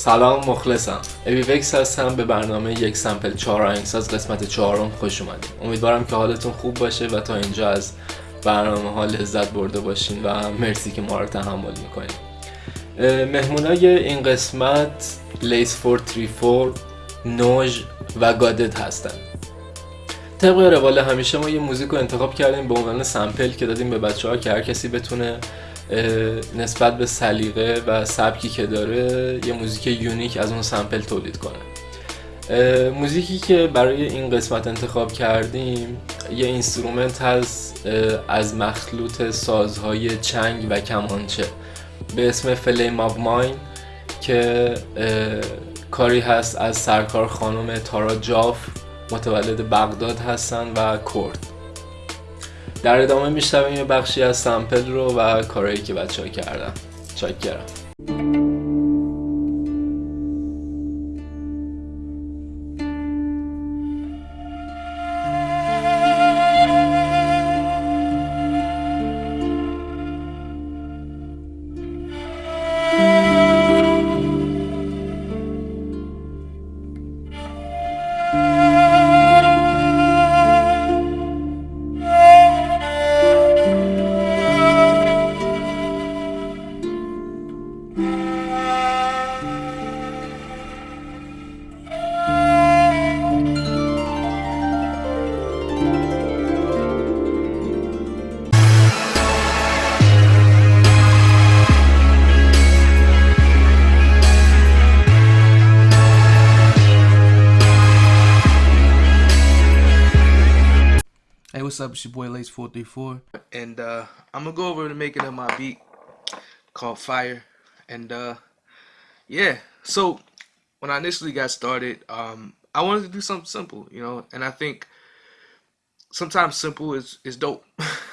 سلام مخلصم. وکس هستم به برنامه یک سمپل چهار آهنگساز قسمت چهارم خوش اومدید امیدوارم که حالتون خوب باشه و تا اینجا از برنامه ها لذت برده باشین و مرسی که ما رو تحمل می‌کنین. مهمونای این قسمت لیس 434 نوژ و گادت هستن. طبق روال همیشه ما یه موزیک رو انتخاب کردیم به عنوان سمپل که دادیم به بچه ها که هر کسی بتونه نسبت به سلیقه و سبکی که داره یه موزیک unique از اون sample تولید کنه. موزیکی که برای این قسمت انتخاب کردیم یه instrument هست از مخلوط سازهای چنگ و کمانچه. به اسم Flame of Mine که کاری هست از سرکار خانم تارا جاف متولد بغداد هستن و کرد. در ادامه میشنویم یه بخشی از سمپل رو و کارهایی که بچه ها کردن. چاکرم. What's up? It's your boy Lace434. And uh, I'm gonna go over the making of my beat called Fire. And uh, yeah, so when I initially got started, um, I wanted to do something simple, you know, and I think sometimes simple is, is dope.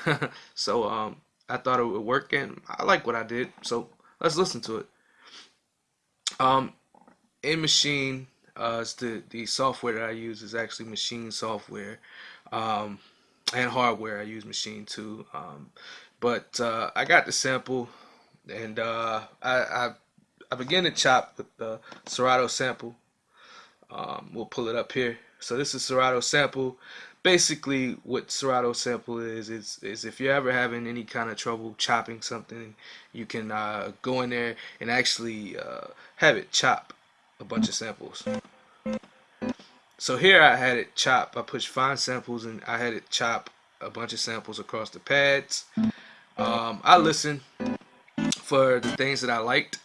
so um, I thought it would work and I like what I did. So let's listen to it. Um, in Machine, uh, the, the software that I use is actually Machine software. Um, and hardware. I use Machine too. Um, but uh, I got the sample, and uh, I, I, I began to chop with the Serato sample. Um, we'll pull it up here. So this is Serato sample. Basically, what Serato sample is is is if you're ever having any kind of trouble chopping something, you can uh, go in there and actually uh, have it chop a bunch of samples. So here I had it chop. I pushed fine samples and I had it chop a bunch of samples across the pads. Um, I listened for the things that I liked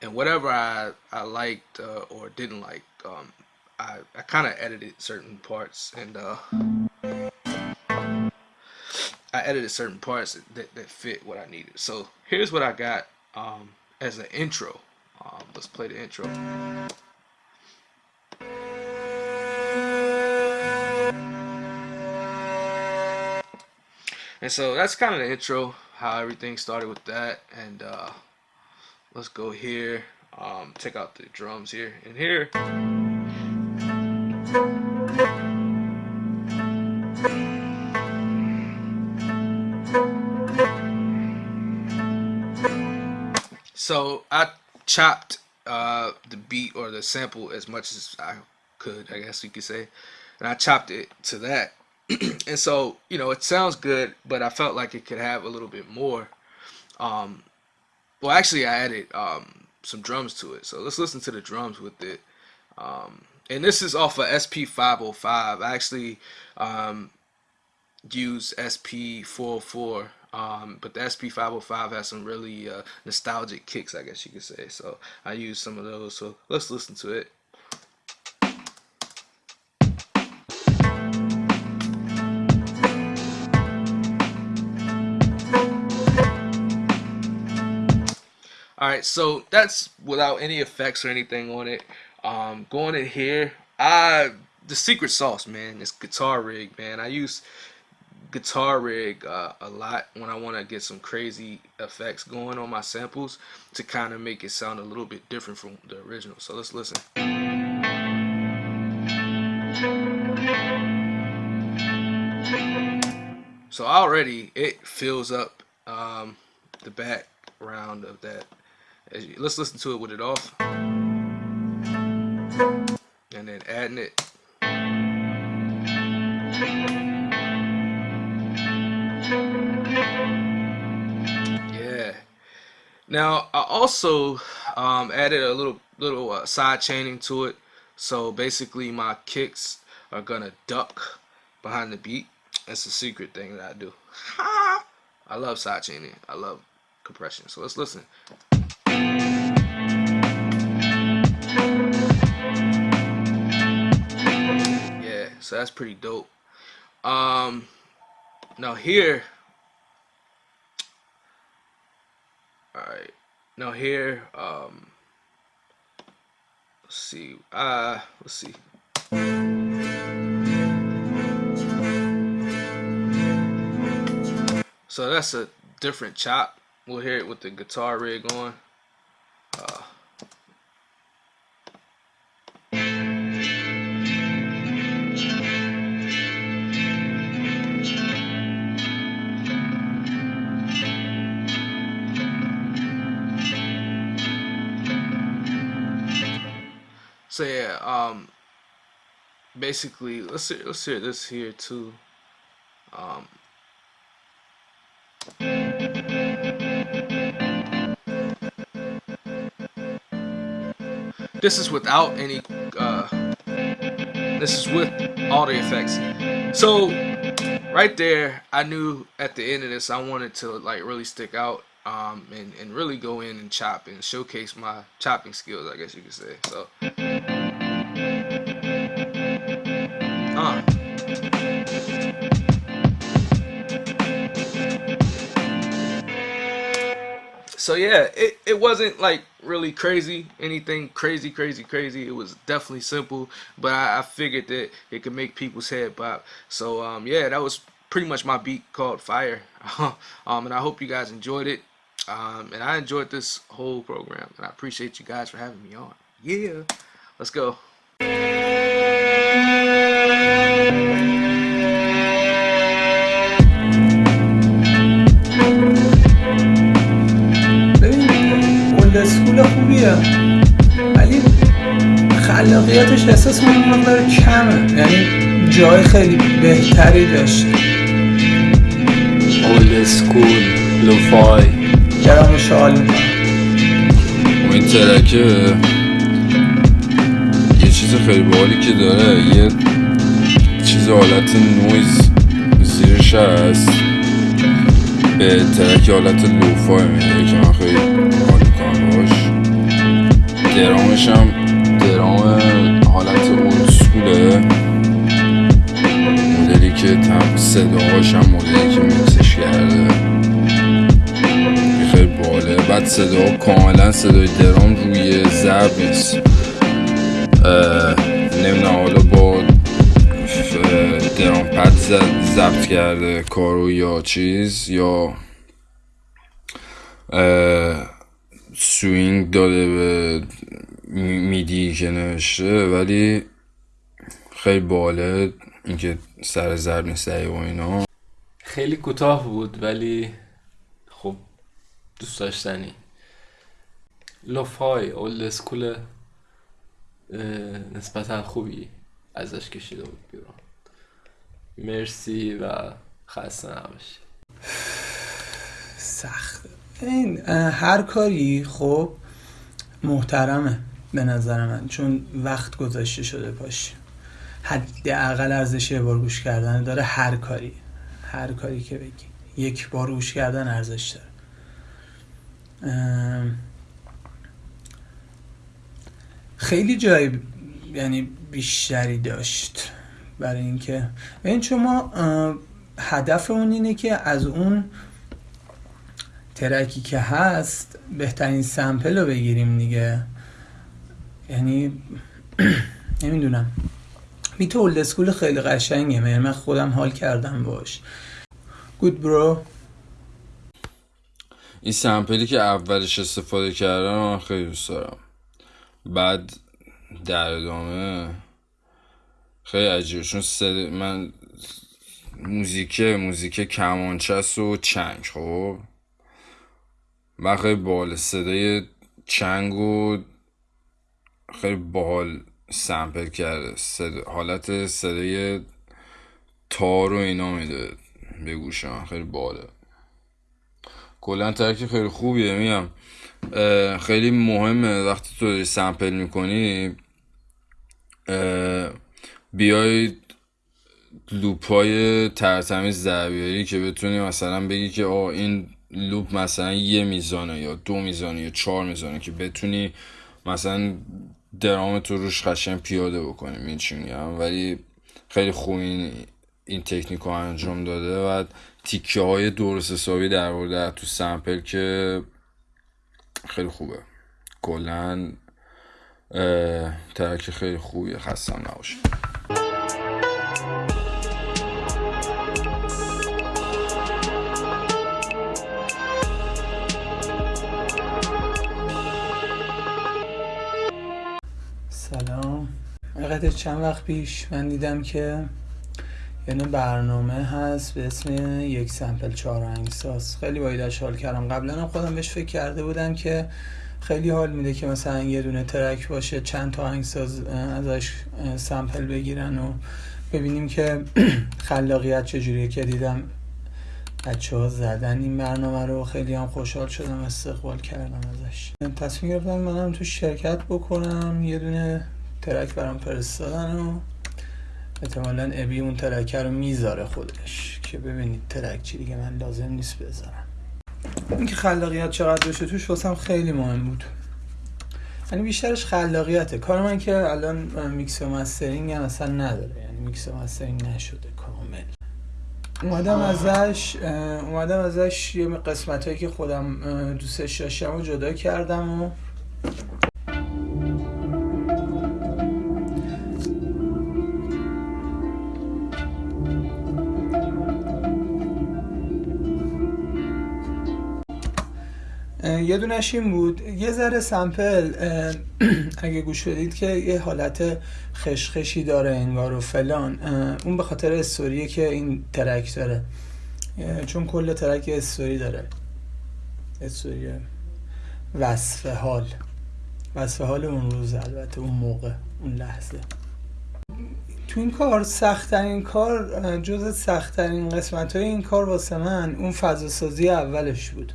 and whatever I, I liked uh, or didn't like, um, I, I kind of edited certain parts and uh, I edited certain parts that, that fit what I needed. So here's what I got um, as an intro. Um, let's play the intro. And so that's kind of the intro, how everything started with that. And uh, let's go here, um, check out the drums here. And here, so I chopped uh, the beat or the sample as much as I could, I guess you could say. And I chopped it to that and so you know it sounds good but i felt like it could have a little bit more um well actually i added um some drums to it so let's listen to the drums with it um and this is off of sp505 i actually um use sp404 um, but the SP505 has some really uh, nostalgic kicks, I guess you could say. So I use some of those. So let's listen to it. Alright, so that's without any effects or anything on it. Um, going in here, I the secret sauce, man, is guitar rig, man. I use guitar rig uh, a lot when I want to get some crazy effects going on my samples to kind of make it sound a little bit different from the original. So let's listen. So already it fills up um, the background of that let's listen to it with it off. and then adding it. Yeah. Now I also um, added a little little uh, side chaining to it. So basically my kicks are gonna duck behind the beat. That's a secret thing that I do. I love side chaining. I love compression. So let's listen. Yeah, so that's pretty dope. Um, now here, all right. Now here, um, let's see. Uh, let's see. So that's a different chop. We'll hear it with the guitar rig on. Um, basically, let's hear, let's hear this here too. Um, This is without any, uh, this is with all the effects. So, right there, I knew at the end of this, I wanted to like really stick out um, and, and really go in and chop and showcase my chopping skills, I guess you could say. So, so yeah, it, it wasn't like really crazy, anything crazy, crazy, crazy. It was definitely simple, but I, I figured that it could make people's head pop. So um, yeah, that was pretty much my beat called Fire. um, and I hope you guys enjoyed it. Um, and I enjoyed this whole program, and I appreciate you guys for having me on. Yeah, let's go. خوبیه. ولی خلاقیتش احساس من مقدار کمه. یعنی جای خیلی بهتری داشت old school lo-fi. گرم شال می‌کنم؟ و این track ه. یه چیز خیلی باحالی که داره. یه چیز حالت نویز. زیرش هست. به ترک حالت لوفای میده که من خیلی می‌کنم درامش هم درام حالت اولد سکوله مدلی که تم صداهاش هم مدلی که میکسش کرده. خیلی باله. بعد صدا کاملا صدای درام روی ضرب نیست. نمی‌دونم حالا با drum pad ضبط کرده کارو یا چیز یا swing داده به می- MIDI که نوشته ولی خیلی باحاله اینکه سر ضرب نیست و اینا. خیلی کوتاه بود ولی خب دوست داشتنی. lo-fi old school نسبتا خوبی ازش کشیده بود بیرون. مرسی و خسته نباشی. سخت این هر کاری خب محترمه به نظر من چون وقت گذاشته شده پاش حداقل ارزش یه بار گوش کردن داره هر کاری هر کاری که بگی. یک بار گوش کردن ارزش داره. خیلی جای یعنی بیشتری داشت برای اینکه. این چون ما هدفمون اینه که از اون ترکی که هست بهترین سمپل رو بگیریم دیگه. یعنی نمی‌دونم. بیت اولد اسکول خیلی قشنگه. من خودم حال کردم باش. گود برو این سمپلی که اولش استفاده کردم من خیلی دوست دارم. بعد در ادامه خیلی عجیبه. چون صد... من موزیک موزیک کمانچست و چنگ خب؟ خیلی باحال صدای چنگ و خیلی باحال سمپل کرده. صدا- حالت صدای تار و اینا میده به گوش من. خیلی باله کلا ترک خیلی خوبیه میگم. خیلی مهمه. وقتی تو سمپل می‌کنی بیای لوپ های ترتمیز در که بتونی مثلا بگی که آه این لوپ مثلا یه میزانه یا دو میزانه یا چهار میزانه که بتونی مثلا درام تو روش قشنگ پیاده بکنی این چی ولی خیلی خوب این این تکنیک رو انجام داده. و تیکه های درست حسابی در ورده تو سمپل که خیلی خوبه. کلا ترک خیلی خوبیه. خستم نباشه. حقیقت چند وقت پیش من دیدم که یعنی برنامه هست به اسم یک سمپل چهار آهنگساز خیلی بایدش حال کردم. قبلا هم خودم بهش فکر کرده بودم که خیلی حال میده که مثلا یه دونه ترک باشه چند تا آهنگساز اه، ازش سمپل بگیرن و ببینیم که خلاقیت چجوریه که دیدم بچه ها زدن این برنامه رو. خیلی هم خوشحال شدم استقبال کردم ازش. تصمیم گرفتم منم تو شرکت بکنم. یه دونه track برام فرستادن و احتمالا ابی اون track رو می‌ذاره خودش. که ببینید track چی دیگه من لازم نیست بذارم. اینکه خلاقیت چقدر باشه توش واسم خیلی مهم بود. یعنی بیشترش خلاقیته. کار من که الان میکس و mastering هم اصلا نداره. یعنی میکس و mastering نشده کامل. اومدم ازش اومدم ازش یه قسمت هایی که خودم دوستش داشتم و جدا کردم و یه دونش این بود. یه ذره سمپل اگه گوش بدید که یه حالت خشخشی داره انگار و فلان. اون به خاطر استوریه که این ترک داره. چون کل ترک استوری داره. استوری وصف حال. وصف حال اون روز البته اون موقع اون لحظه. تو این کار سختترین کار جز سختترین قسمت های این کار واسه من اون فضا سازی اولش بود.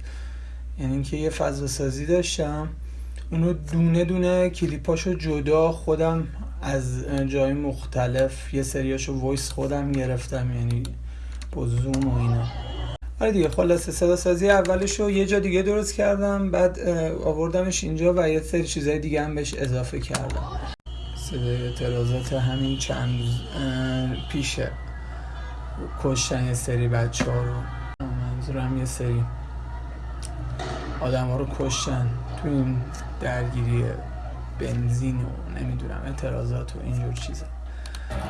یعنی اینکه یه فضا سازی داشتم. اونو دونه دونه کلیپاشو جدا خودم از جای مختلف یه سریاشو وایس خودم گرفتم یعنی با زوم و اینا. آره دیگه خلاصه صدا سازی اولشو یه جا دیگه درست کردم بعد آوردمش اینجا و یه سری چیزای دیگه هم بهش اضافه کردم. صدای اعتراضات همین چند روز پیشه کشتن یه سری بچه ها رو. منظورم یه سری. آدم ها رو کشتن تو این درگیری بنزین و نمی‌دونم اعتراضات و اینجور چیزا.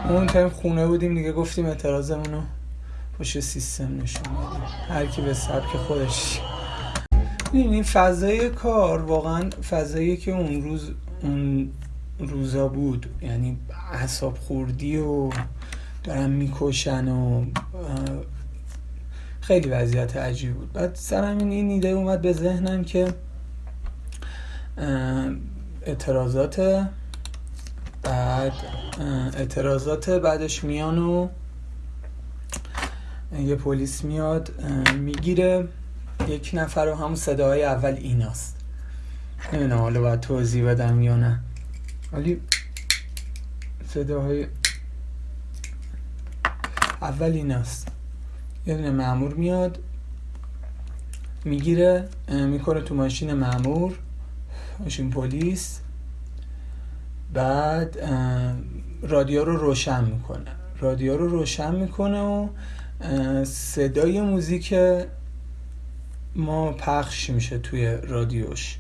اون تایم خونه بودیم دیگه گفتیم اعتراضمون رو پشت سیستم نشون بدیم. هر کی به سبک خودش. این فضای کار واقعا فضایی که اون روز اون روزا بود. یعنی اعصاب خوردی و دارن می‌کشن و خیلی وضعیت عجیب بود. بعد سرم این این ایده اومد به ذهنم که اعتراضات بعد اعتراضات بعدش میان و یه پلیس میاد می‌گیره. یک نفر و همون صداهای اول ایناست. نمی‌دونم حالا باید توضیح بدم یا نه. ولی صداهای اول ایناست. یه دونه مامور میاد می‌گیره می‌کنه تو ماشین مامور ماشین پلیس. بعد رادیو رو روشن می‌کنه. رادیو رو روشن می‌کنه و صدای موزیک ما پخش میشه توی رادیوش.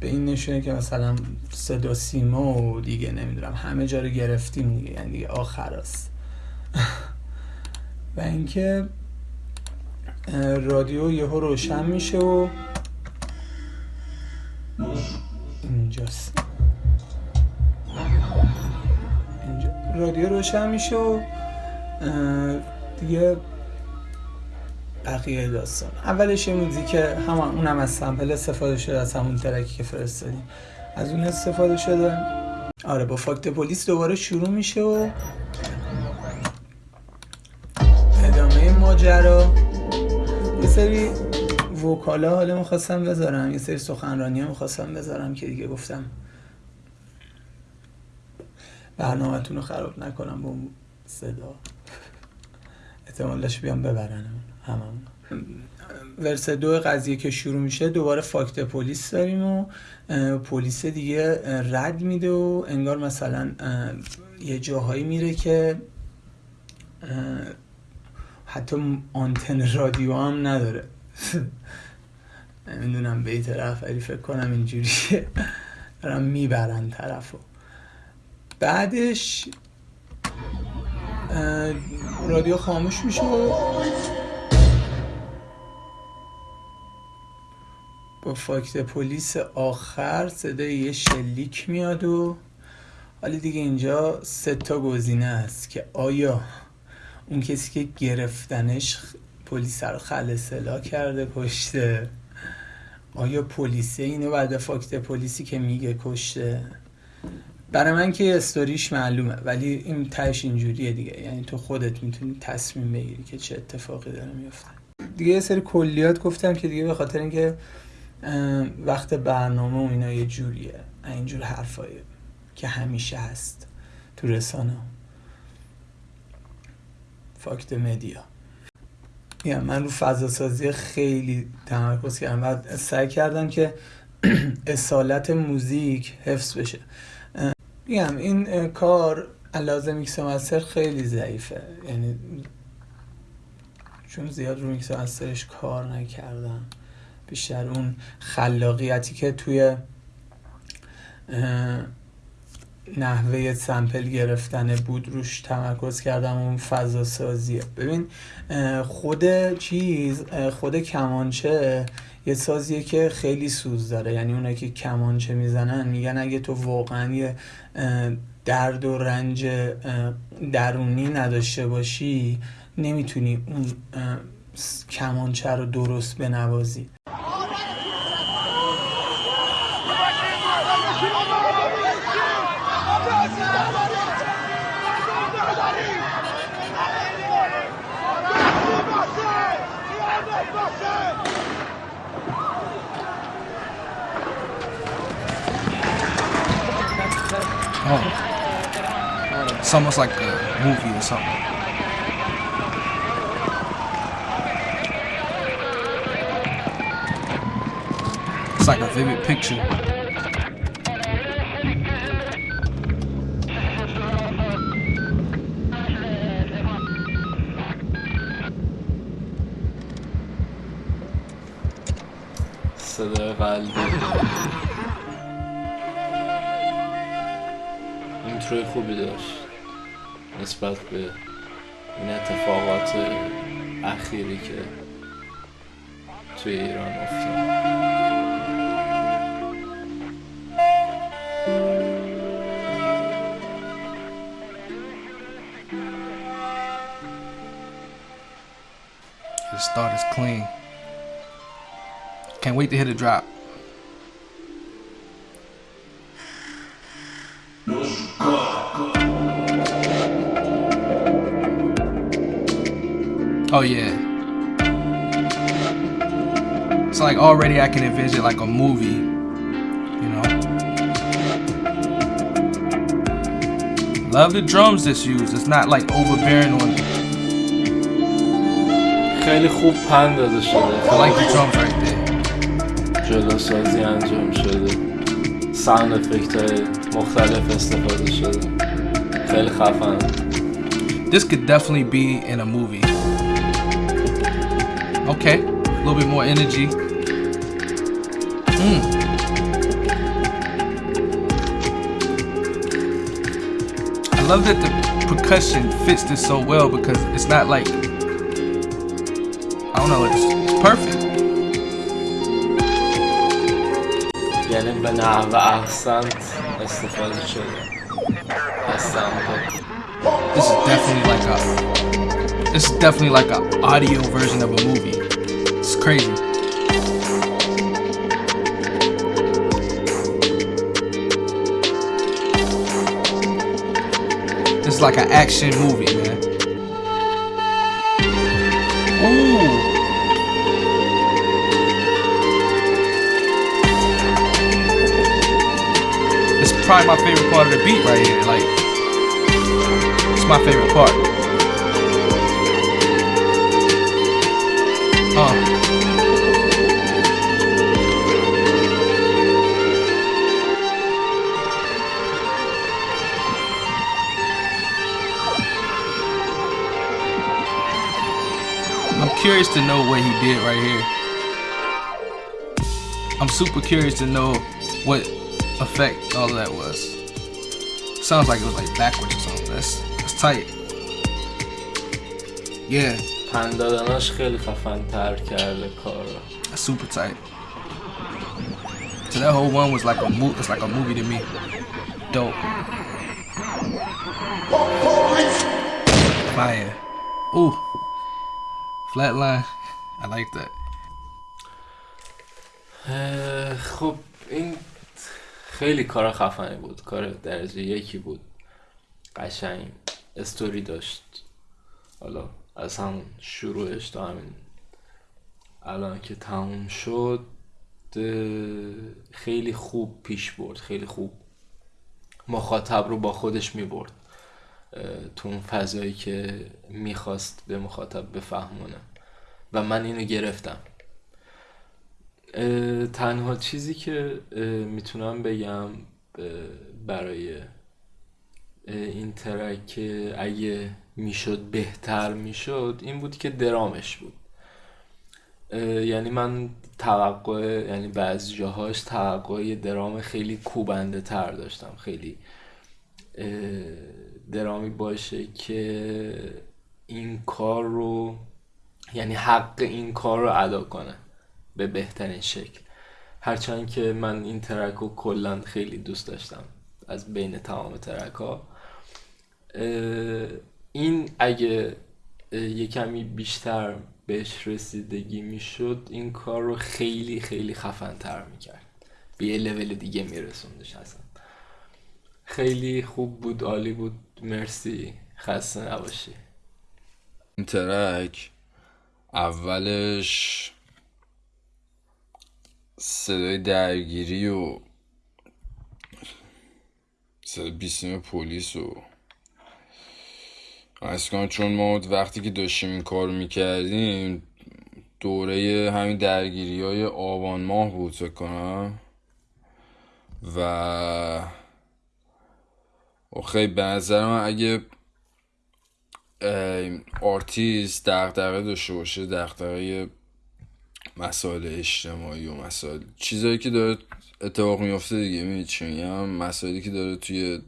به این نشونه که مثلا صدا سیما و دیگه نمی‌دونم همه جا رو گرفتیم دیگه یعنی دیگه آخر است. و اینکه رادیو یهو روشن میشه و اینجاست. اینجا. رادیو روشن میشه و دیگه بقیه داستان. اولش یه موزیک هم اونم از سمپل استفاده شده از همون ترکی که فرستادیم. از اون استفاده شده. آره با فاکت پلیس دوباره شروع میشه و ماجرا. یه سری وکالا حالا می‌خواستم بذارم یه سری سخنرانی ها می‌خواستم بذارم که دیگه گفتم برنامهتون رو خراب نکنم با صدا. احتمالش بیام ببرن هممون ورس دو قضیه که شروع میشه دوباره فاکت پلیس داریم و پلیس دیگه رد میده و انگار مثلا یه جاهایی میره که حتی آنتن رادیو هم نداره. نمی‌دونم به طرف ولی فکر کنم اینجوریه. دارم می‌برن طرفو. بعدش رادیو خاموش میشه. با فاکت پلیس آخر صدای یه شلیک میاد و حالا دیگه اینجا سه تا گزینه است که آیا اون کسی که گرفتنش پلیس رو خلصلا کرده کشته. آیا پلیسه اینو بعد فاکت پلیسی که میگه کشته؟ برای من که استوریش معلومه ولی این تهش اینجوریه دیگه. یعنی تو خودت می‌تونی تصمیم بگیری که چه اتفاقی داره میفته دیگه یه سری کلیات گفتم که دیگه به خاطر اینکه وقت برنامه و اینا یه جوریه. اینجور حرفایی که همیشه هست تو رسانه فاکت مدیا. یعنی من رو فضا سازی خیلی تمرکز کردم. و سعی کردم که اصالت موزیک حفظ بشه. میگم این کار لحاظ mix master خیلی ضعیفه. یعنی چون زیاد رو mix master ش کار نکردم. بیشتر اون خلاقیتی که توی نحوه sample گرفتن بود روش تمرکز کردم اون فضا سازیه ببین خود چیز خود کمانچه یه سازیه که خیلی سوز داره. یعنی اونایی که کمانچه می‌زنن میگن اگه تو واقعا یه درد و رنج درونی نداشته باشی نمی‌تونی اون کمانچه رو درست بنوازی. It's almost like a movie or something. It's like a vivid picture. Så det نسبت به این اتفاقات اخیری که توی ایران افتاد The start is clean. Can't wait to hit a drop. Oh yeah. It's like already I can envision like a movie, you know. Love the drums that's used. It's not like overbearing on. خیلی خوب پند داده شده I like the drums right there. جدا سازی انجام شده ساوند افکت های مختلف استفاده شده خیلی خفن This could definitely be in a movie. Okay, a little bit more energy. Hmm. I love that the percussion fits this so well because it's not like I don't know, it's, it's perfect. یعنی به نحو احسنت استفاده شده از سمپل This is definitely like a this is definitely like a audio version of a movie. Crazy. is like an action movie, man. Ooh. It's probably my favorite part of the beat right here. Like, it's my favorite part. Uh. I'm curious to know what he did right here. I'm super curious to know what effect all of that was. Sounds like it was like backwards or something. That's that's tight. Yeah, پند دادناش خیلی خفن تر کرده کار رو that's super tight. So that whole one was like a mo- it's like a movie to me. Dope. Fire. Ooh. Flatline. I like that. اه، خب این خیلی کار خفنی بود. کار درجه یکی بود. قشنگ استوری داشت. حالا از همون شروعش تا همین الان که تموم شد خیلی خوب پیش برد. خیلی خوب مخاطب رو با خودش می برد تو اون فضایی که می‌خواست به مخاطب بفهمونه. و من اینو گرفتم. تنها چیزی که می‌تونم بگم برای این ترک اگه می‌شد بهتر می‌شد این بود که درامش بود. یعنی من توقع یعنی بعضی جاهاش توقع درام خیلی کوبنده تر داشتم. خیلی درامی باشه که این کار رو یعنی حق این کار رو ادا کنه به بهترین شکل. هرچند که من این ترک رو کلا خیلی دوست داشتم از بین تمام ترک ها. این اگه یه کمی بیشتر بهش رسیدگی می‌شد این کار رو خیلی خیلی خفن تر می‌کرد. به یه لول دیگه میرسوندش اصلا. خیلی خوب بود عالی بود. مرسی. خسته نباشی. این ترک اولش صدای درگیری و صدای بیسیم پلیس و از چون ما وقتی که داشتیم این کار می‌کردیم دوره همین درگیری های آبان ماه بود کنم. و خیلی به نظر من اگه اه، آرتیست دغدغه داشته باشه دغدغه مسائل اجتماعی و مسائل چیزایی که داره اتفاق میفته دیگه می‌دونی چی میگم؟ مسائلی که داره توی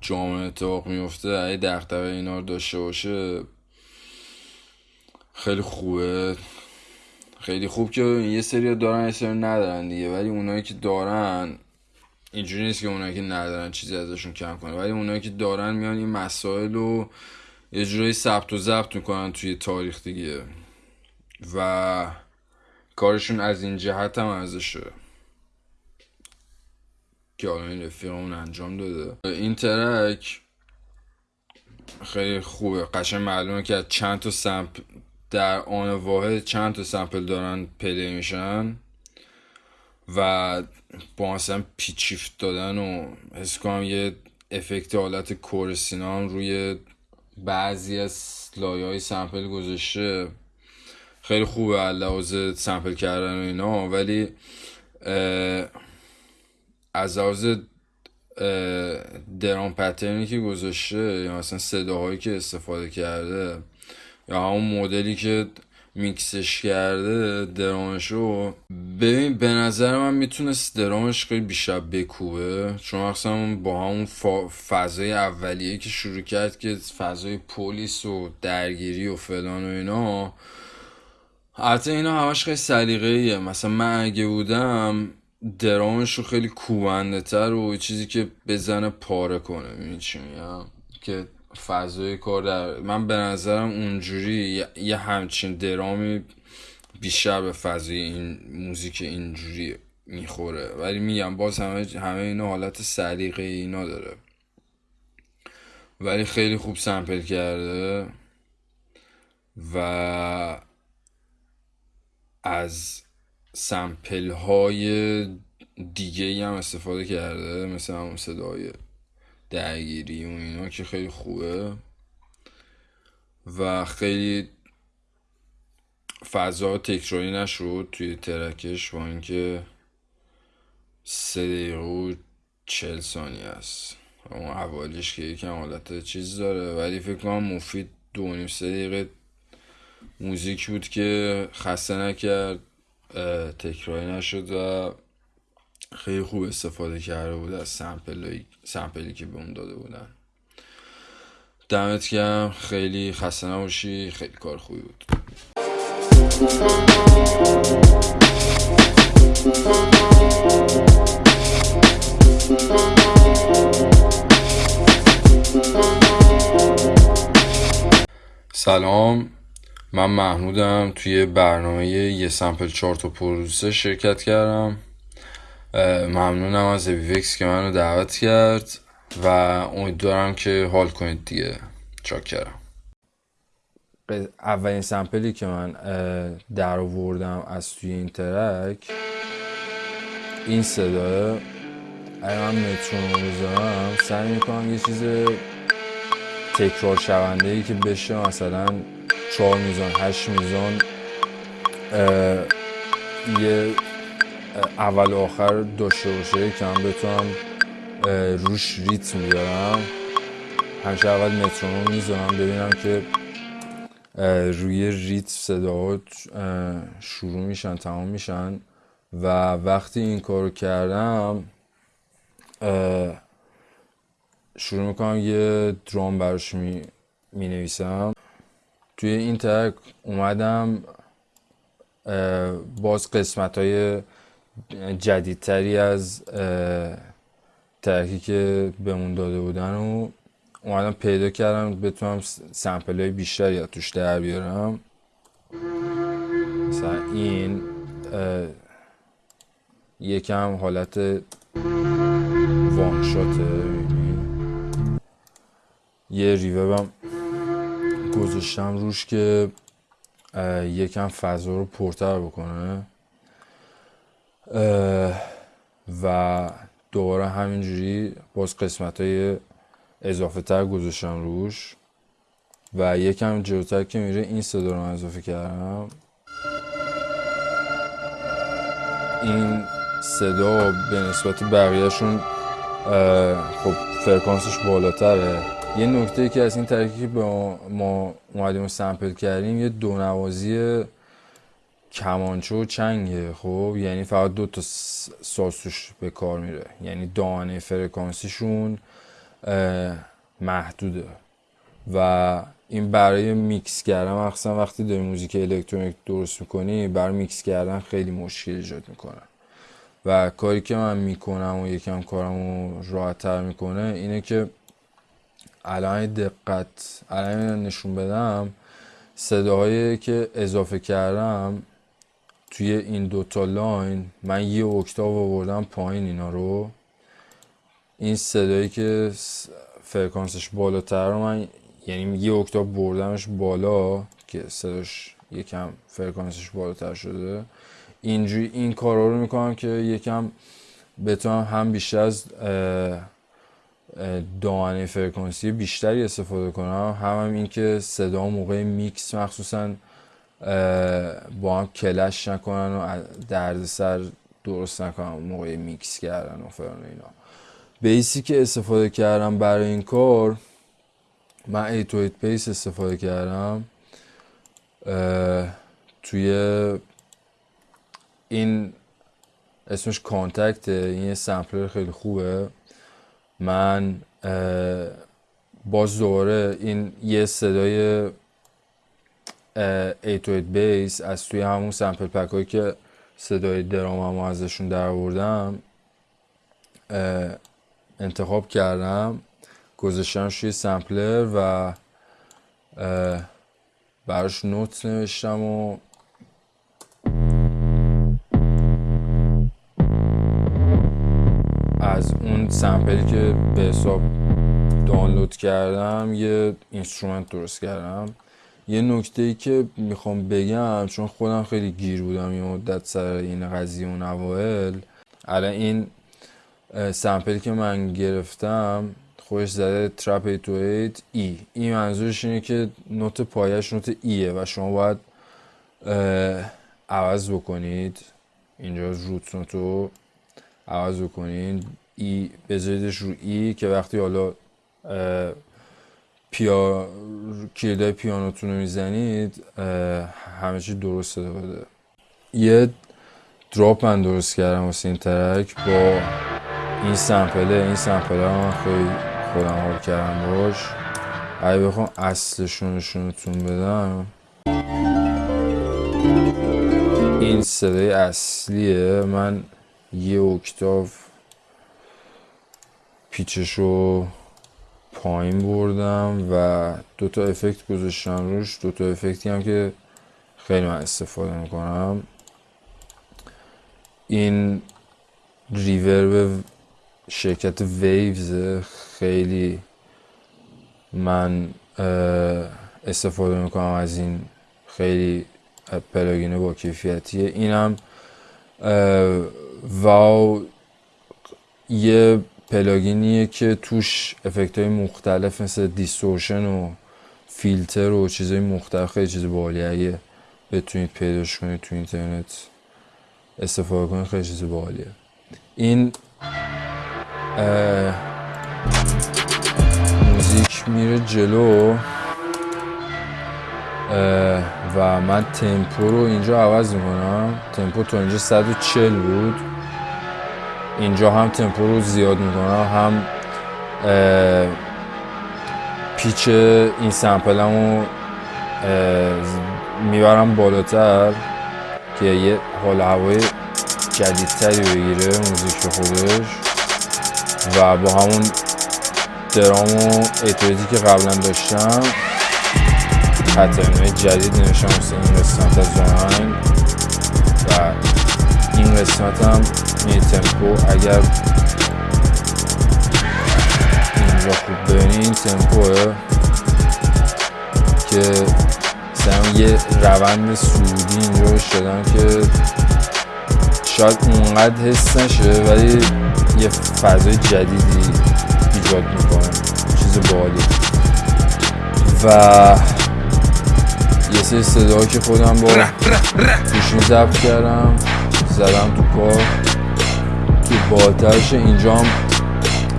جامعه اتفاق میفته اگه دغدغه اینا رو داشته باشه خیلی خوبه. خیلی خوب که یه سری دارن یه سری ندارن دیگه ولی اونایی که دارن اینجوری نیست که اونایی که ندارن چیزی ازشون کم کنه ولی اونایی که دارن میان این مسائل رو یه جورایی ثبت و ضبط می‌کنن توی تاریخ دیگه. و کارشون از این جهت هم ارزشه. که حالا این رفیقمون انجام داده. این ترک خیلی خوبه. قشنگ معلومه که از چند تا سمپل در آن واحد چند تا سمپل دارن پلی میشن. و با مثلا پیچیفت دادن و حس کنم یه افکت حالت کورسینا هم روی بعضی از لایه های سمپل گذاشته. خیلی خوبه لحاظ سمپل کردن و اینا ولی از لحاظ درام پترنی که گذاشته یا مثلا صداهایی که استفاده کرده یا همون مدلی که میکسش کرده درامش رو. ببین به نظر من می‌تونست درامش خیلی بیشتر بکوبه. چون مثلا با همون فضای اولیه که شروع کرد که فضای پلیس و درگیری و فلان و اینا. البته اینا همش خیلی سلیقه‌ایه. مثلا من اگه بودم درامش رو خیلی کوبنده تر و چیزی که بزنه پاره کنه می‌دونی که فضای کار در من به نظرم اونجوری یه- همچین درامی بیشتر به فضای این موزیک اینجوری می‌خوره. ولی میگم باز همه همه اینا حالت سلیقه اینا داره. ولی خیلی خوب سمپل کرده و از سمپل های دیگه هم استفاده کرده مثل همون صدای درگیری و اینا که خیلی خوبه. و خیلی فضا تکراری نشد توی ترکش با اینکه سه دقیقه و چل ثانیه است. اون اولیش که یکم حالت چیز داره. ولی فکر کنم مفید دو نیم سه دقیقه موزیک بود که خسته نکرد تکراری نشد و خیلی خوب استفاده کرده بود از سمپلی, سمپلی که به اون داده بودن. دمت گرم. خیلی خسته نباشی. خیلی کار خوبی بود. سلام. من محمودم. توی برنامه یه سمپل چارت و پروسه شرکت کردم. ممنونم از ویوکس که منو دعوت کرد و امیدوارم که حال کنید دیگه. چاکرم. اولین سمپلی که من در آوردم از توی این ترک این صداه اگه من مترونوم بذارم سعی می‌کنم یه چیز تکرار شونده ای که بشه مثلا چهار میزان هشت میزان یه اول و آخر باشه که من بتونم روش ریتم بیارم. همیشه اول مترونوم می‌ذارم ببینم که روی ریتم صداها شروع میشن تمام میشن. و وقتی این کارو کردم شروع می‌کنم یه درام براش می, می نویسم توی این ترک اومدم باز قسمت های جدیدتری از ترکی که بهمون داده بودن و اومدم پیدا کردم بتونم سمپل های بیشتری از توش در بیارم. مثلا این یکم حالت وانشاته. یه ریوبم گذاشتم روش که یکم فضا رو پرتر بکنه. و دوباره همینجوری باز قسمت های اضافه تر گذاشتم روش و یکم جلوتر که میره این صدا رو اضافه کردم. این صدا به نسبت بقیهشون خب فرکانسش بالاتره. یه نکته که از این به ما اومدیم sample کردیم یه دونوازی کمانچه و چنگه خب؟ یعنی فقط دو تا ساز به کار میره. یعنی دامنه فرکانسیشون محدوده. و این برای میکس کردن مخصوصا وقتی داری موزیک الکترونیک درست می‌کنی برای میکس کردن خیلی مشکل ایجاد می‌کنه. و کاری که من می‌کنم و یکم کارم رو راحت تر می‌کنه اینه که الان دقت الان نشون بدم صداهایی که اضافه کردم توی این دوتا line من یه اکتاو آوردم پایین اینا رو. این صدایی که فرکانسش بالاتر رو من یعنی یه اکتاو بردمش بالا که صداش یکم فرکانسش بالاتر شده. اینجوری این کارا رو می‌کنم که یکم بتونم هم بیشتر از دامنه فرکانسی بیشتری استفاده کنم. هم, هم این که صدا موقع میکس مخصوصا با هم clash نکنن و درد سر درست نکنن موقع میکس کردن و فلان اینا. bass ی که استفاده کردم برای این کار من 808 bass استفاده کردم توی این اسمش Kontakt این یه sampler خیلی خوبه. من باز دوباره این یه صدای 808 bass از توی همون sample pack هایی که صدای درام هم ازشون در آوردم انتخاب کردم گذاشتم توی sampler و براش note نوشتم و از اون sample ی که به حساب دانلود کردم یه instrument درست کردم. یه نکته ای که می‌خوام بگم چون خودم خیلی گیر بودم یه مدت سر این قضیه اون اوائل الان این sample ی که من گرفتم خودش زده trap 808 A. این منظورش اینه که note پایش note A ه و شما باید عوض بکنید. اینجا روت نوتو عوض بکنید. ای بذاریدش رو ای که وقتی حالا پیا کلیدای پیانوتون رو می‌زنید همه چی درست صدا بده یه دراپ من درست کردم واسه این ترک با این سمپله. این سمپله من خیلی خودم حال کردم باش. اگه بخوام اصلشون نشونتون بدم. این صدای اصلیه. من یه اکتاو pitch ش رو پایین بردم و دوتا افکت گذاشتم روش. دوتا افکتی هم که خیلی من استفاده می‌کنم. این reverb شرکت Waves خیلی من استفاده می‌کنم از این خیلی plugin با کیفیتیه. اینم واو یه plugin یه که توش افکت های مختلف مثل distortion و فیلتر و چیزهای مختلف خیلی چیز باحالیه اگه بتونید پیداش کنید تو اینترنت استفاده کنید خیلی چیز باحالیه این موزیک میره جلو و من تمپو رو اینجا عوض می‌کنم. تمپو تا اینجا 140 بود. اینجا هم تمپو رو زیاد می‌کنم هم پیچ این سمپلمو می‌برم بالاتر که یه حال هوای جدیدتری بگیره موزیک خودش و با همون درام و که قبلا داشتم پترنهای جدید مثل این قسمت از و این قسمت هم تمپو اگر اینجا خوب ببینی این تمپوه که مثلا یه روند سعودی اینجا شدم که شاید اونقدر حس نشه ولی یه فضای جدیدی ایجاد می‌کنه. چیز بالی. و یه سری صدا که خودم با گوشیم ضبط کردم زدم تو کار. تو بالترش اینجا هم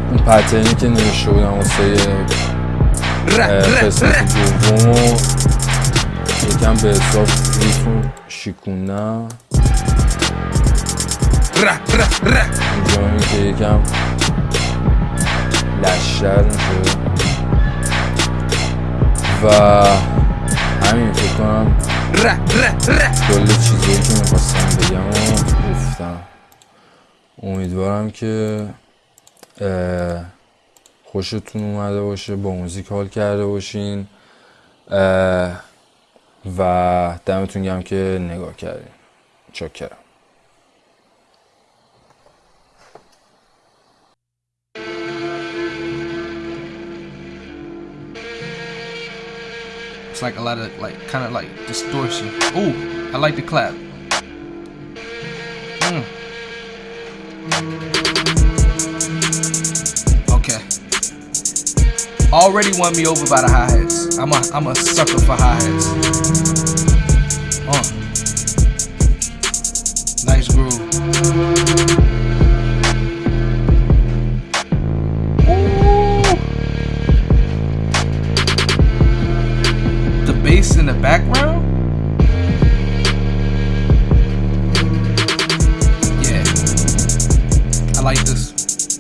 اون پترنی که نوشته بودم واسه قسمت دوم و یکم به حساب ریتم شیکوندم اینجا این که یکم لشتر میشه. و همین فکر کنم کل چیزایی که می‌خواستم بگم و گفتم. امیدوارم که خوشتون اومده باشه با موزیک حال کرده باشین و دمتون گم که نگاه کردین چاکرم It's like a lot of like kind of like distortion. Ooh, I like the clap. Okay. Already won me over by the hi hats. I'm a I'm a sucker for hi hats. Like this.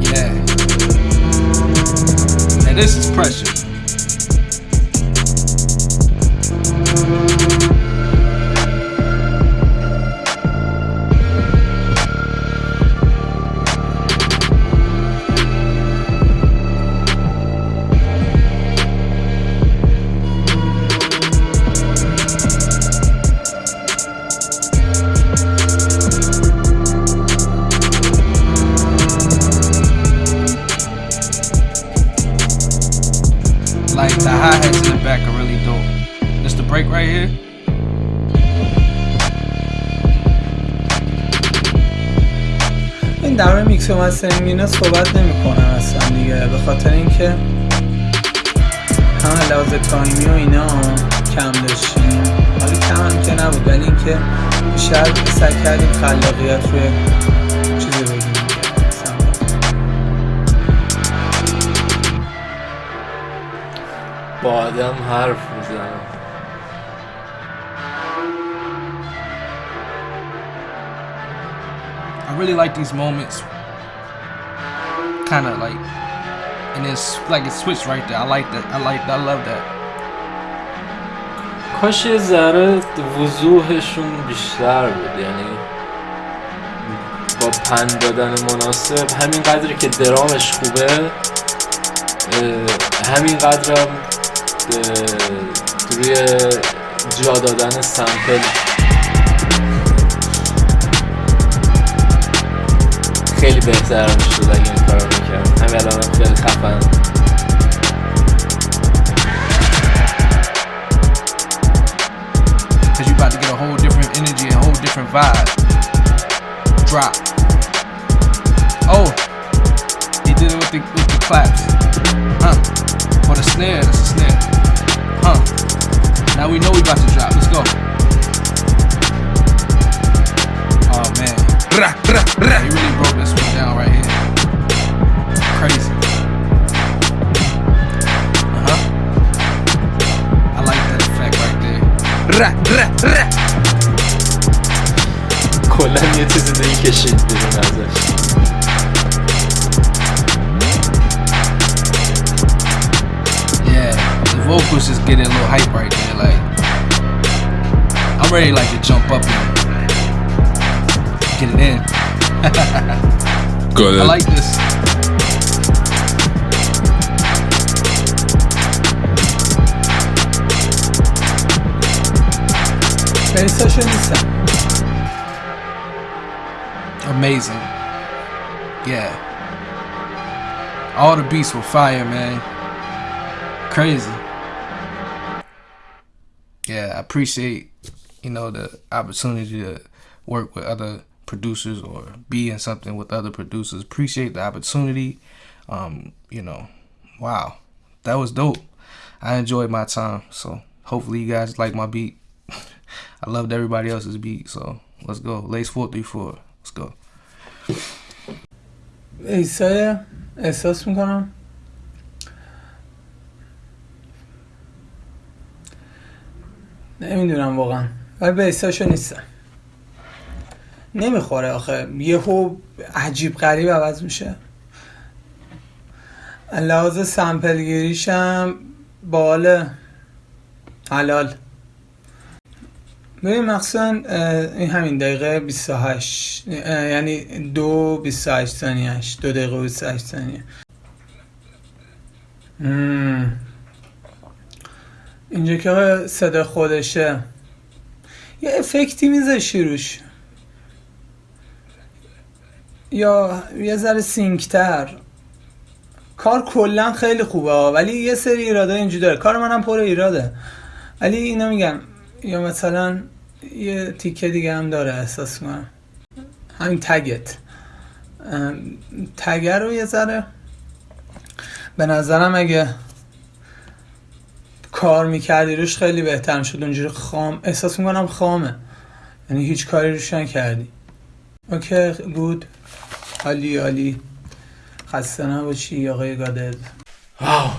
Yeah, and this is pressure. اینا صحبت نمی‌کنم اصلا دیگه به خاطر اینکه هم لحاظ تایمی و اینا کم داشتیم حالا کم هم که نبود ولی اینکه بیشتر سعی کردیم خلاقیت روی چیزی بگیم با آدم حرف می‌زنم I really like these moments. Kind of like, and it's like it switched right there. I like that. I like. I love that. کاش یه ذره وضوحشون بیشتر بود یعنی با پند دادن مناسب همین قدری که درامش خوبه همین قدرم روی جا دادن سمپل خیلی بهتر میشد اگه این کارو میکرد همین الان هم خیلی خفن Cause you about to get a whole different energy, a whole different vibe. Drop. Oh, he did it with the with the claps. Huh? For the snare, that's a snare. Huh? Now we know we about to drop. Let's go. Oh man. Ra, ra, ra. You really broke this one down right here. Crazy. Uh huh. I like that effect right there. Ra, ra, ra. Kolem yetizinde ilk eşitlerin arkadaşlar. vocals just getting a little hype right there. Like, I'm ready like to jump up and it in. Good. I like this. Amazing. Yeah. All the beats were fire, man. Crazy. Yeah, I appreciate, you know, the opportunity to work with other producers or be in something with other producers. Appreciate the opportunity. Um, you know, wow. That was dope. I enjoyed my time. So hopefully you guys like my beat. I loved everybody else's beat. So let's go. Lace 434. Let's go. ایسای احساس میکنم نمیدونم واقعا ولی بیساشو نیستم نمی‌خوره آخه. یهو عجیب غریب عوض میشه. لحاظ سمپلگیریشم باله. حلال. ببین مخصوصا این همین دقیقه 28 اه، یعنی دو 28 ثانیهش دو دقیقه و 28 ثانیه. اینجا که صدا خودشه. یه افکتی میذاشی روش. یا یه ذره سینکتر. کار کلا خیلی خوبه ولی یه سری ایراده اینجوری داره. کار منم پر ایراده. ولی اینا میگم یا مثلا یه تیکه دیگه هم داره احساس کنم. همین تگت. تگه رو یه ذره به نظرم اگه کار می‌کردی روش خیلی بهتر می‌شد. اونجوری خام احساس می‌کنم خامه. یعنی هیچ کاری روش نکردی. اوکی بود عالی عالی خسته نباشی آقای واو.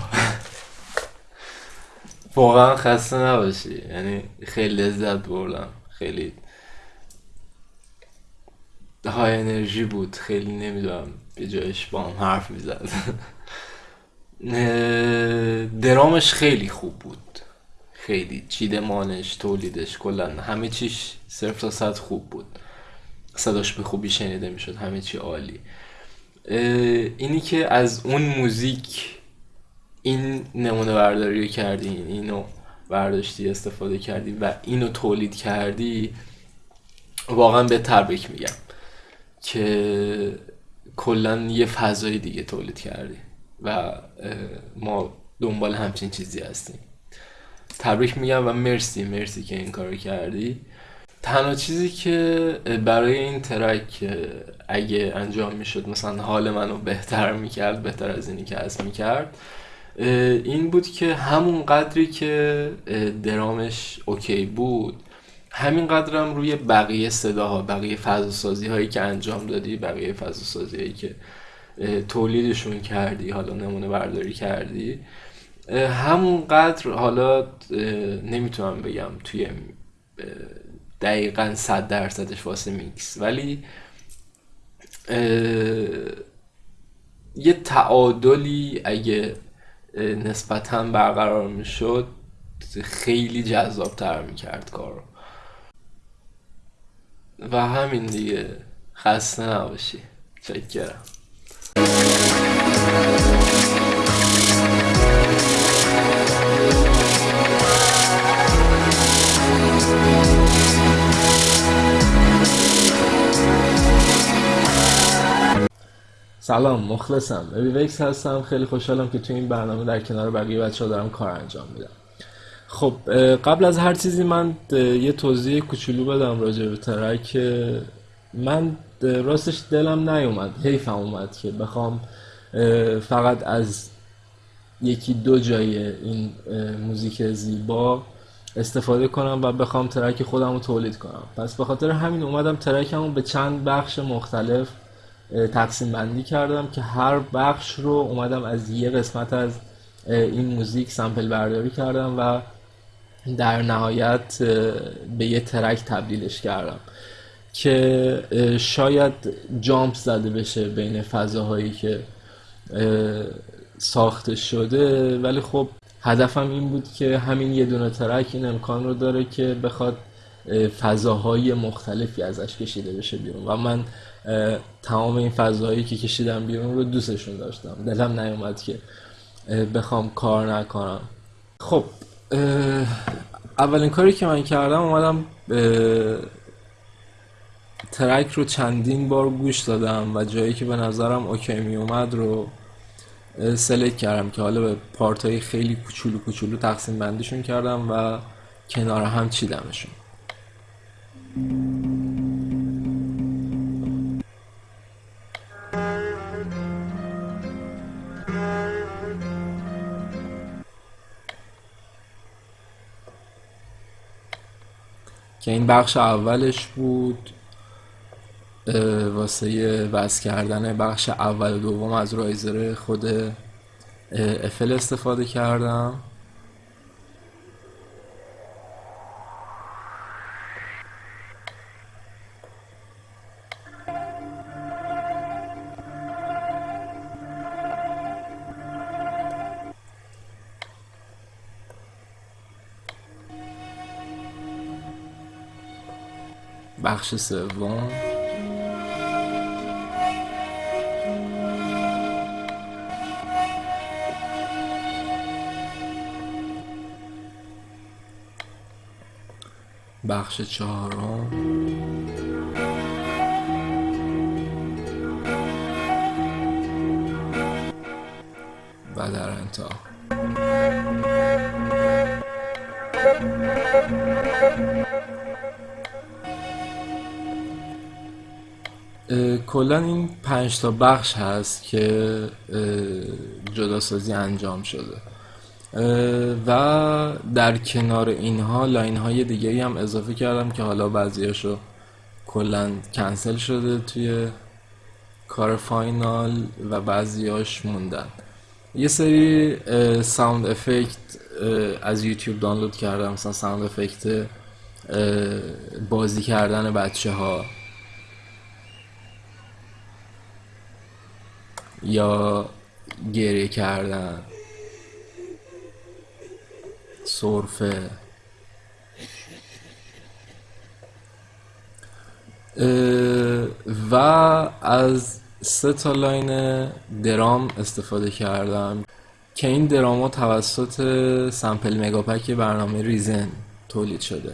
واقعا خسته نباشی. یعنی خیلی لذت بردم. خیلی های انرژی بود. خیلی نمی‌دونم به جایش با هم حرف می‌زد. درامش خیلی خوب بود. خیلی چیدمانش تولیدش کلا همه چیش صرف تا صد خوب بود. صداش به خوبی شنیده می‌شد همه چی عالی. اینی که از اون موزیک این نمونه برداری رو کردی اینو برداشتی استفاده کردی و اینو تولید کردی واقعا به تبریک میگم که کلا یه فضای دیگه تولید کردی و ما دنبال همچین چیزی هستیم. تبریک میگم و مرسی مرسی که این کارو کردی. تنها چیزی که برای این ترک اگه انجام می‌شد مثلا حال منو بهتر می‌کرد بهتر از اینی که از می‌کرد این بود که همون قدری که درامش اوکی بود همین قدرم روی بقیه صداها بقیه فضاسازی هایی که انجام دادی بقیه فضاسازی هایی که تولیدشون کردی حالا نمونه برداری کردی همون قدر حالا نمی‌تونم بگم توی دقیقا صد درصدش واسه میکس. ولی یه تعادلی اگه نسبتا برقرار می‌شد خیلی جذابتر می‌کرد کار رو و همین دیگه. خسته نباشی. فکر سلام مخلصم. ویکس هستم. خیلی خوشحالم که تو این برنامه در کنار بقیه بچه ها دارم کار انجام میدم. خب قبل از هر چیزی من یه توضیح کوچولو بدم راجع به track. من راستش دلم نیومد حیفم اومد که بخوام فقط از یکی دو جای این موزیک زیبا استفاده کنم و بخوام track خودم رو تولید کنم. پس به خاطر همین اومدم track م به چند بخش مختلف تقسیم بندی کردم که هر بخش رو اومدم از یه قسمت از این موزیک سمپل برداری کردم و در نهایت به یه ترک تبدیلش کردم که شاید جامپ زده بشه بین فضاهایی که ساخته شده. ولی خب هدفم این بود که همین یه دونه ترک این امکان رو داره که بخواد فضاهای مختلفی ازش کشیده بشه بیرون. و من تمام این فضاهایی که کشیدم بیرون رو دوستشون داشتم. دلم نیومد که بخوام کار نکنم. خب اولین کاری که من کردم اومدم ترک رو چندین بار گوش دادم و جایی که به نظرم اوکی می اومد رو سلکت کردم که حالا به پارت های خیلی کوچولو کوچولو تقسیم بندیشون کردم و کنار هم چیدمشون. که این بخش اولش بود واسه وز کردن بخش اول و دوم از رایزر خود افل استفاده کردم. بخش سوم. بخش چهارم. و در انتها. کلا این پنج تا بخش هست که جداسازی انجام شده. و در کنار اینها line های دیگه هم اضافه کردم که حالا بعضیاشو کلا کنسل شده توی کار final و بعضیاش موندن. یه سری sound effect از یوتیوب دانلود کردم مثلا sound effect بازی کردن بچه ها یا گریه کردن سرفه. و از سه تا line drum استفاده کردم که این درام توسط sample mega pack برنامه Reason تولید شده.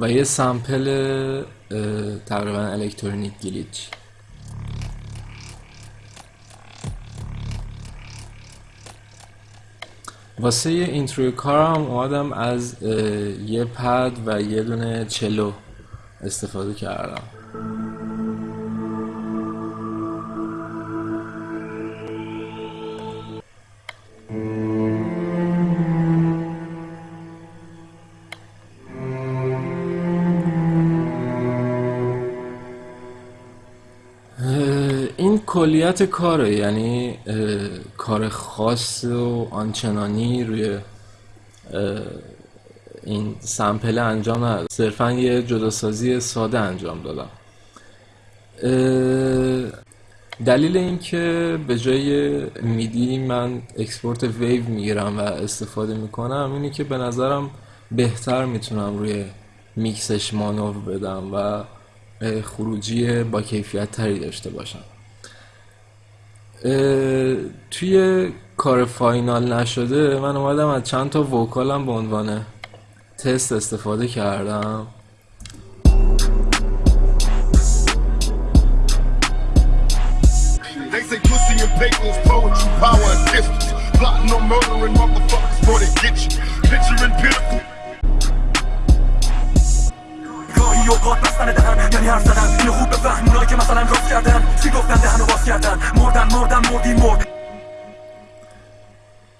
و یه سمپل اه، تقریبا الکترونیک گلیچ. واسه یه اینتروی کارم اومدم از یه پد و یه دونه چلو استفاده کردم. کلیت کاره یعنی کار خاص و آنچنانی روی این sample انجام ندادم صرفا یه جداسازی ساده انجام دادم. دلیل اینکه به جای MIDI من export wave می‌گیرم و استفاده می‌کنم اینه که به نظرم بهتر می‌تونم روی میکسش مانور بدم و خروجی با کیفیت تری داشته باشم. توی کار فاینال نشده من اومدم از چند تا وکالم به عنوان تست استفاده کردم. گاهی اوقات بستن دهن یعنی حرف زدن. اینو خوب بفهم اونایی که مثلا راست کردن. چی گفتن دهنو باز کردن. مردن مردن مردی مرد.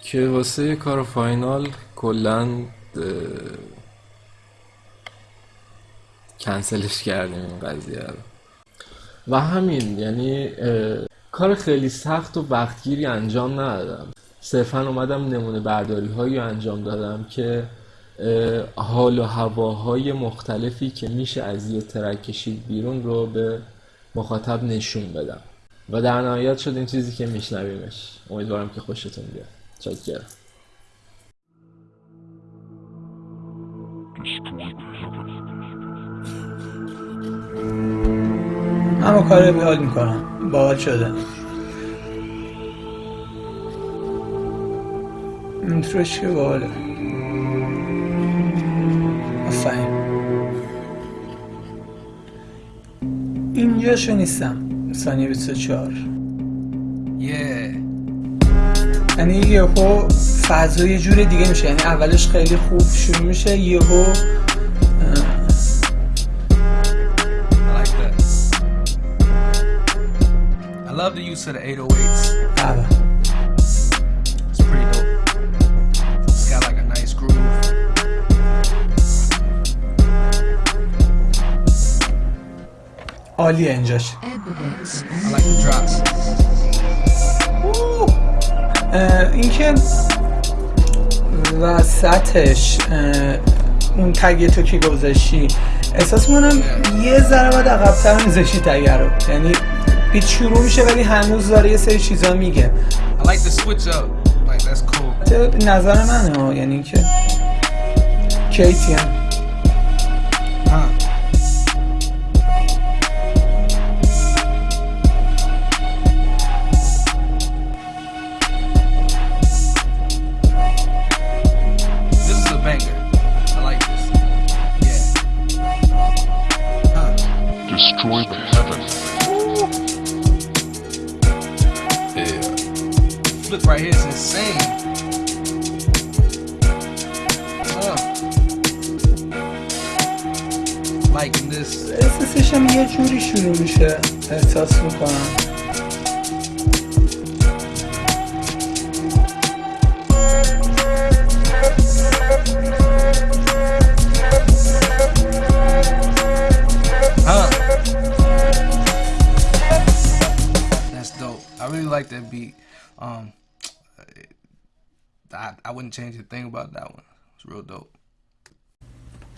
که واسه کار فاینال کلا کنسلش کردیم این قضیه رو. و همین یعنی کار خیلی سخت و وقتگیری انجام ندادم. صرفا اومدم نمونه برداری هایی انجام دادم که حال و هواهای مختلفی که میشه از یه ترک کشید بیرون رو به مخاطب نشون بدم. و در نهایت شد این چیزی که میشنویمش. امیدوارم که خوشتون بیاد. چاکرم اما کار حال می‌کنم. باحال شده. اینتروش که باحاله. آفرین اینجاشو نیستم. ثانیه 24 Yeah. یعنی یهو فضا یه جور دیگه میشه. یعنی اولش خیلی خوب شروع میشه یهو love the use of the 808s. عالیه اینجاش. اینکه وسطش اون تگ تو که گذاشتی؟ احساس می‌کنم یه ذره باید عقبتر میذاشتی تگ رو. یعنی بیت شروع میشه ولی هنوز داره یه سری چیزا میگه. نظر منه یعنی که کیتی هم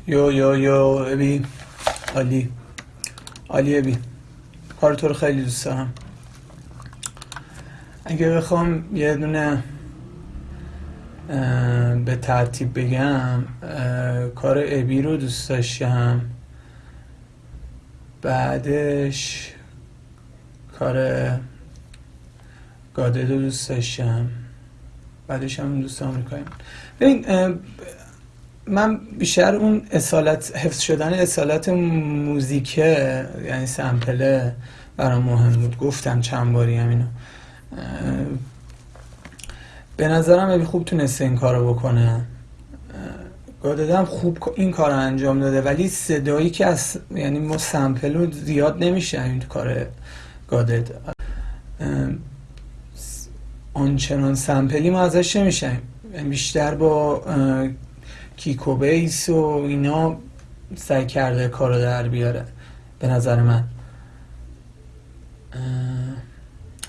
یو یو یو ابی عالی عالی ابی کار تو رو خیلی دوست دارم. اگه بخوام یه دونه به ترتیب بگم کار ابی رو دوست داشتم. بعدش کار گادد رو دوست داشتم. بعدش هم دوست آمریکایی ببین من بیشتر اون اصالت حفظ شدن اصالت موزیکه یعنی سمپله برام مهم بود. گفتم چند باری هم اینو. به نظرم ابی خوب تونسته این کارو بکنه. گاددم خوب این کار رو انجام داده ولی صدایی که از یعنی ما سمپل رو زیاد نمیشه این کار گادد آنچنان سمپلی ما ازش نمیشیم بیشتر با اه، کیک و بیس و اینا سعی کرده کار در بیاره به نظر من.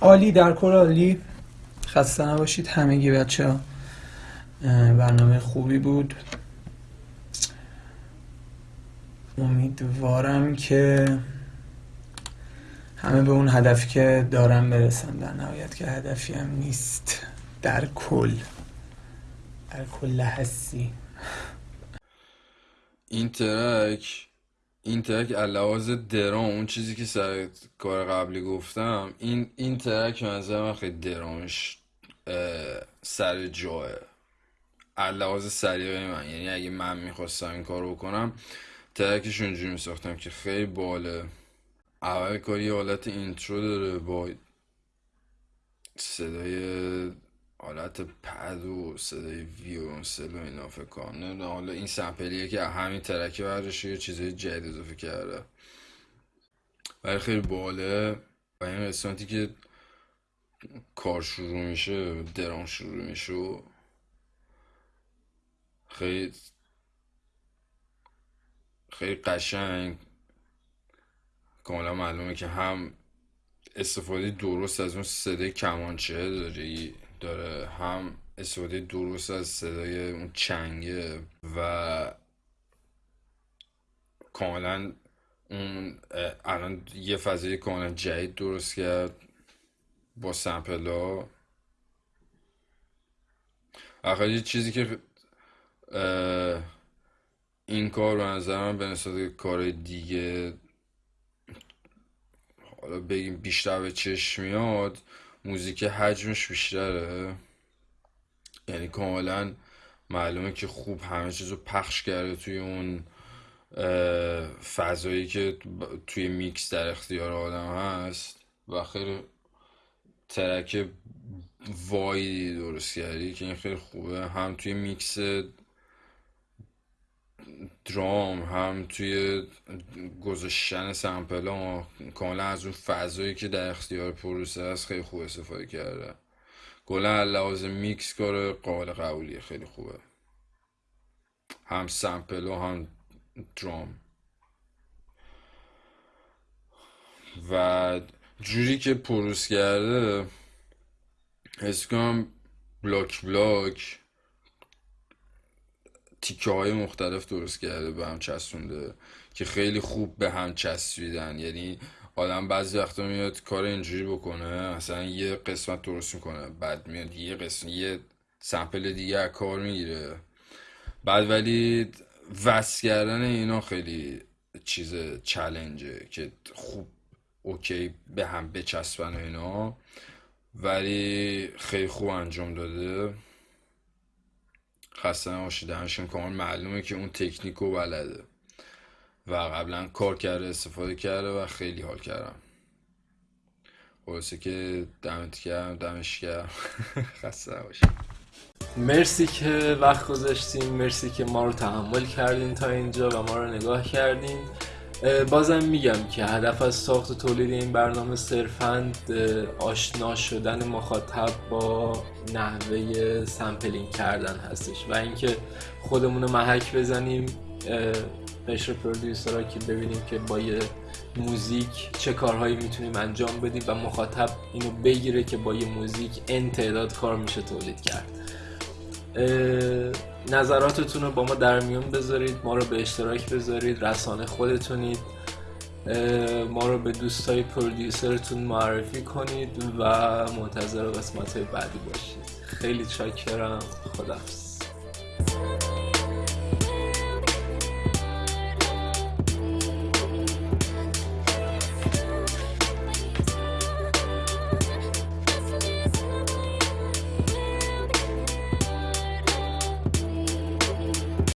عالی در کل عالی. خسته نباشید همگی بچه ها. برنامه خوبی بود. امیدوارم که همه به اون هدفی که دارم برسن. در نهایت که هدفی هم نیست. در کل. در کل هستی. این ترک این ترک علاوه درام اون چیزی که سر کار قبلی گفتم این این ترک نظر من خیلی درامش سر جاه علاوه سلیقه من یعنی اگه من می‌خواستم این کارو بکنم track ش اونجوری میساختم که خیلی باحاله. اول کار یه حالت intro داره با صدای حالت پد و صدای ویولنسل و اینا فکر کنم. حالا این sample یه که همین track ه برداشته یه چیزای جدید اضافه کرده ولی خیلی باحاله. و این قسمتی که کار شروع میشه درام شروع میشه و خیلی خیلی قشنگ. کاملا معلومه که هم استفاده درست از اون صدای کمانچه داره داره هم استفاده درست از صدای اون چنگه و کاملا اون الان یه فضای کاملا جدید درست کرد با سمپل ها. آخر یه چیزی که این کار به نظر من به نسبت کار دیگه حالا بگیم بیشتر به چشم میاد موزیک حجمش بیشتره. یعنی کاملا معلومه که خوب همه چیز رو پخش کرده توی اون فضایی که توی میکس در اختیار آدم هست. و خیلی track wide ی درست کردی که این خیلی خوبه. هم توی mix drum هم توی گذاشتن sample ها کاملا از اون فضایی که در اختیار پروسه هست خیلی خوب استفاده کرده. کلا لحاظ میکس کار قابل قبولیه خیلی خوبه. هم سمپل و هم درام. و جوری که پروس کرده حس بلاک بلاک تیکه های مختلف درست کرده به هم چسبونده که خیلی خوب به هم چسبیدن. یعنی آدم بعضی وقتا میاد کار اینجوری بکنه مثلا یه قسمت درست می‌کنه بعد میاد یه قسمت یه سمپل دیگه کار می‌گیره. بعد ولی وصل کردن اینا خیلی چیز چلنجه که خوب اوکی به هم بچسبن و اینا. ولی خیلی خوب انجام داده. خسته نباشید. همشون کامل معلومه که اون تکنیک رو بلده. و قبلا کار کرده استفاده کرده و خیلی حال کردم. خلاصه که دمت گرم دمش گرم. خسته نباشید. مرسی که وقت گذاشتین مرسی که ما رو تحمل کردین تا اینجا و ما رو نگاه کردین. بازم میگم که هدف از ساخت و تولید این برنامه صرفا آشنا شدن مخاطب با نحوه سمپلینگ کردن هستش و اینکه خودمون رو محک بزنیم قشر پرودیوسرها که ببینیم که با یه موزیک چه کارهایی می‌تونیم انجام بدیم و مخاطب اینو بگیره که با یه موزیک ان تعداد کار میشه تولید کرد. نظراتتون رو با ما در میون بذارید ما رو به اشتراک بذارید رسانه خودتونید ما رو به دوستای پرودیوسرتون معرفی کنید و منتظر قسمت بعدی باشید. خیلی چاکرم. خداحافظ.